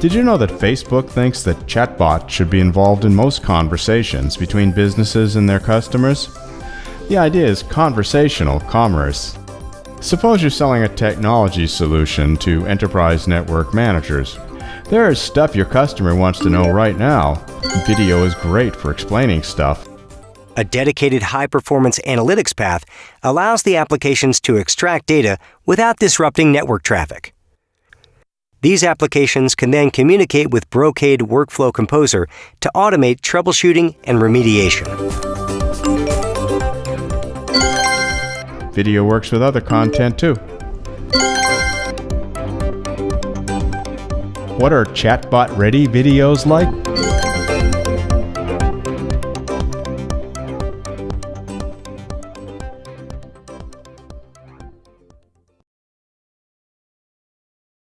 Did you know that Facebook thinks that chatbots should be involved in most conversations between businesses and their customers? The idea is conversational commerce. Suppose you're selling a technology solution to enterprise network managers. There is stuff your customer wants to know right now. Video is great for explaining stuff. A dedicated high performance analytics path allows the applications to extract data without disrupting network traffic. These applications can then communicate with Brocade Workflow Composer to automate troubleshooting and remediation. Video works with other content too. What are chatbot ready videos like?